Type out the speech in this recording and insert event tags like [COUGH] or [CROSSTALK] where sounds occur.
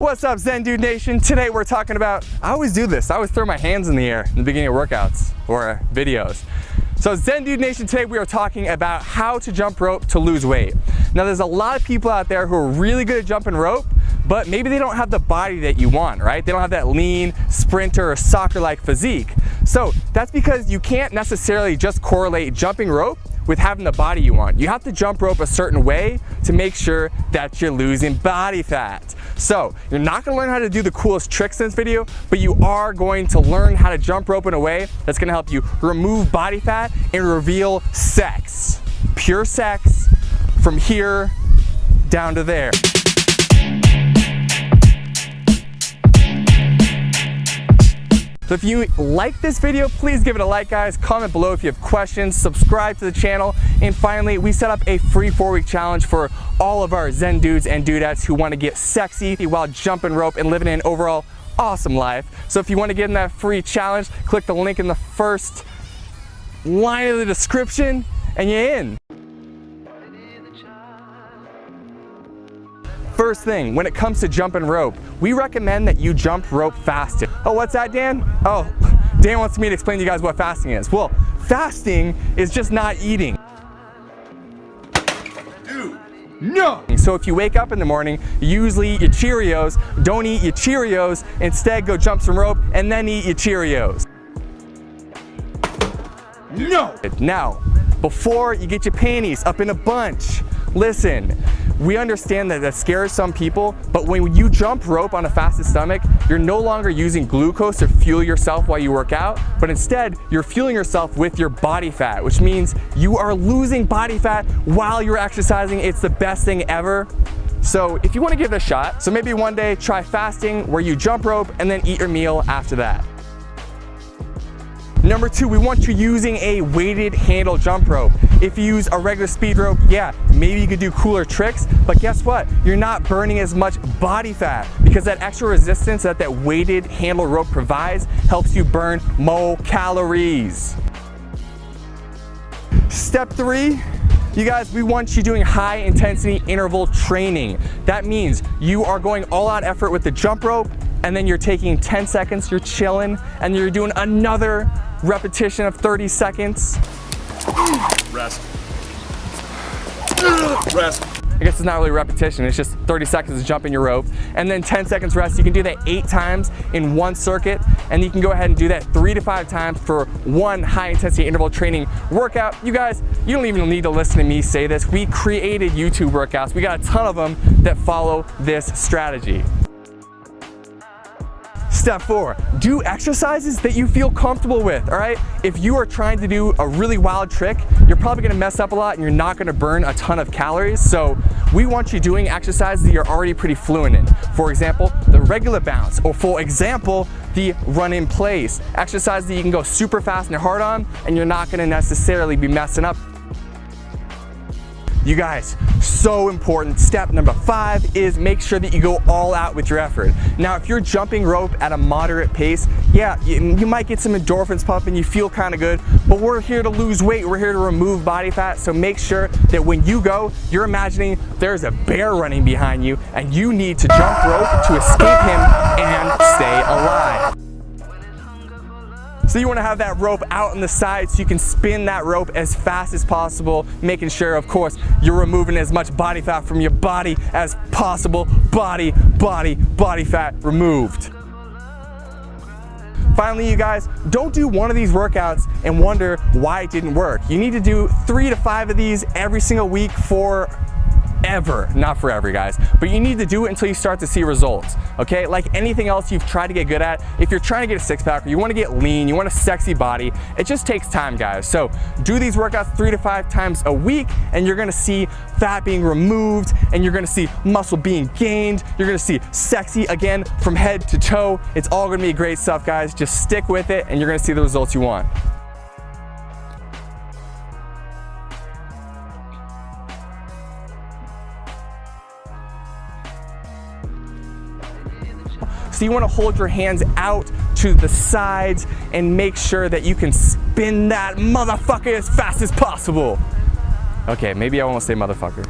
What's up Zen Dude Nation? Today we're talking about, I always do this, I always throw my hands in the air in the beginning of workouts or videos. So Zen Dude Nation, today we are talking about how to jump rope to lose weight. Now there's a lot of people out there who are really good at jumping rope, but maybe they don't have the body that you want, right? They don't have that lean sprinter or soccer-like physique. So that's because you can't necessarily just correlate jumping rope with having the body you want. You have to jump rope a certain way to make sure that you're losing body fat. So you're not gonna learn how to do the coolest tricks in this video, but you are going to learn how to jump rope in a way that's gonna help you remove body fat and reveal sex. Pure sex from here down to there. So if you like this video, please give it a like guys, comment below if you have questions, subscribe to the channel, and finally, we set up a free four week challenge for all of our Zen dudes and dudettes who wanna get sexy while jumping rope and living an overall awesome life. So if you wanna get in that free challenge, click the link in the first line of the description and you're in. First thing, when it comes to jumping rope, we recommend that you jump rope fasted. Oh, what's that, Dan? Oh, [LAUGHS] Dan wants me to explain to you guys what fasting is. Well, fasting is just not eating. No! So if you wake up in the morning, usually eat your Cheerios, don't eat your Cheerios, instead go jump some rope and then eat your Cheerios. No! Now, before you get your panties up in a bunch, listen, we understand that that scares some people, but when you jump rope on a fasted stomach, you're no longer using glucose to fuel yourself while you work out, but instead you're fueling yourself with your body fat, which means you are losing body fat while you're exercising. It's the best thing ever. So if you want to give it a shot, so maybe one day try fasting where you jump rope and then eat your meal after that. Number two, we want you using a weighted handle jump rope. If you use a regular speed rope, yeah, maybe you could do cooler tricks, but guess what? You're not burning as much body fat because that extra resistance that that weighted handle rope provides helps you burn more calories. Step three, you guys, we want you doing high intensity interval training. That means you are going all out effort with the jump rope and then you're taking 10 seconds, you're chilling, and you're doing another repetition of 30 seconds. Rest. Rest. I guess it's not really repetition, it's just 30 seconds of jumping your rope, and then 10 seconds rest. You can do that eight times in one circuit, and you can go ahead and do that three to five times for one high intensity interval training workout. You guys, you don't even need to listen to me say this. We created YouTube workouts. We got a ton of them that follow this strategy. Step four, do exercises that you feel comfortable with, all right? If you are trying to do a really wild trick, you're probably gonna mess up a lot and you're not gonna burn a ton of calories. So we want you doing exercises that you're already pretty fluent in. For example, the regular bounce, or for example, the run in place. Exercises that you can go super fast and hard on, and you're not gonna necessarily be messing up you guys, so important. Step number five is make sure that you go all out with your effort. Now, if you're jumping rope at a moderate pace, yeah, you, you might get some endorphins pumping, you feel kind of good, but we're here to lose weight, we're here to remove body fat, so make sure that when you go, you're imagining there's a bear running behind you and you need to jump rope to escape him and stay alive. So you wanna have that rope out on the side so you can spin that rope as fast as possible, making sure, of course, you're removing as much body fat from your body as possible. Body, body, body fat removed. Finally, you guys, don't do one of these workouts and wonder why it didn't work. You need to do three to five of these every single week for ever, not forever guys, but you need to do it until you start to see results, okay? Like anything else you've tried to get good at, if you're trying to get a six pack or you wanna get lean, you want a sexy body, it just takes time guys. So do these workouts three to five times a week and you're gonna see fat being removed and you're gonna see muscle being gained, you're gonna see sexy again from head to toe. It's all gonna be great stuff guys, just stick with it and you're gonna see the results you want. So you wanna hold your hands out to the sides and make sure that you can spin that motherfucker as fast as possible. Okay, maybe I won't say motherfucker.